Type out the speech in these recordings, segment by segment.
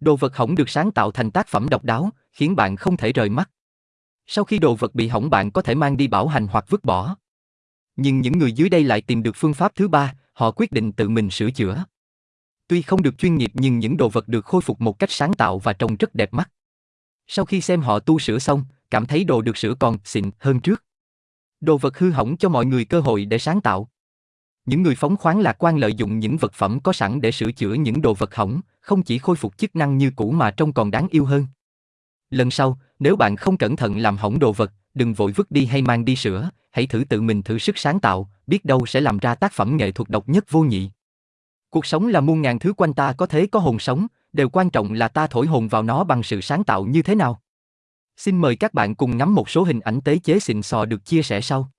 Đồ vật hỏng được sáng tạo thành tác phẩm độc đáo, khiến bạn không thể rời mắt. Sau khi đồ vật bị hỏng bạn có thể mang đi bảo hành hoặc vứt bỏ. Nhưng những người dưới đây lại tìm được phương pháp thứ ba, họ quyết định tự mình sửa chữa. Tuy không được chuyên nghiệp nhưng những đồ vật được khôi phục một cách sáng tạo và trông rất đẹp mắt. Sau khi xem họ tu sửa xong, cảm thấy đồ được sửa còn xịn hơn trước. Đồ vật hư hỏng cho mọi người cơ hội để sáng tạo. Những người phóng khoáng lạc quan lợi dụng những vật phẩm có sẵn để sửa chữa những đồ vật hỏng, không chỉ khôi phục chức năng như cũ mà trông còn đáng yêu hơn. Lần sau, nếu bạn không cẩn thận làm hỏng đồ vật, đừng vội vứt đi hay mang đi sửa, hãy thử tự mình thử sức sáng tạo, biết đâu sẽ làm ra tác phẩm nghệ thuật độc nhất vô nhị. Cuộc sống là muôn ngàn thứ quanh ta có thế có hồn sống, đều quan trọng là ta thổi hồn vào nó bằng sự sáng tạo như thế nào. Xin mời các bạn cùng ngắm một số hình ảnh tế chế xịn sò được chia sẻ sau.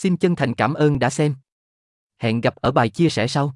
Xin chân thành cảm ơn đã xem. Hẹn gặp ở bài chia sẻ sau.